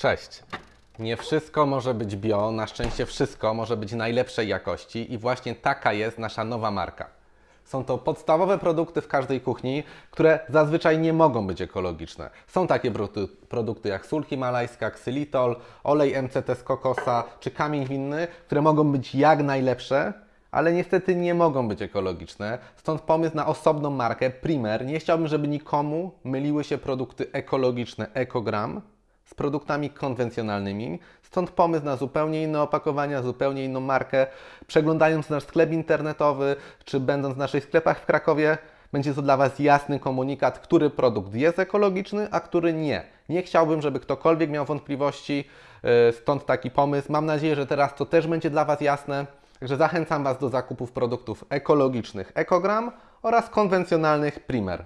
Cześć. Nie wszystko może być bio, na szczęście wszystko może być najlepszej jakości i właśnie taka jest nasza nowa marka. Są to podstawowe produkty w każdej kuchni, które zazwyczaj nie mogą być ekologiczne. Są takie produkty, jak sól himalajska, ksylitol, olej MCT z kokosa czy kamień winny, które mogą być jak najlepsze, ale niestety nie mogą być ekologiczne. Stąd pomysł na osobną markę Primer. Nie chciałbym, żeby nikomu myliły się produkty ekologiczne Ekogram z produktami konwencjonalnymi. Stąd pomysł na zupełnie inne opakowania, zupełnie inną markę. Przeglądając nasz sklep internetowy, czy będąc w naszych sklepach w Krakowie, będzie to dla Was jasny komunikat, który produkt jest ekologiczny, a który nie. Nie chciałbym, żeby ktokolwiek miał wątpliwości, yy, stąd taki pomysł. Mam nadzieję, że teraz to też będzie dla Was jasne. Także zachęcam Was do zakupów produktów ekologicznych Ekogram oraz konwencjonalnych Primer.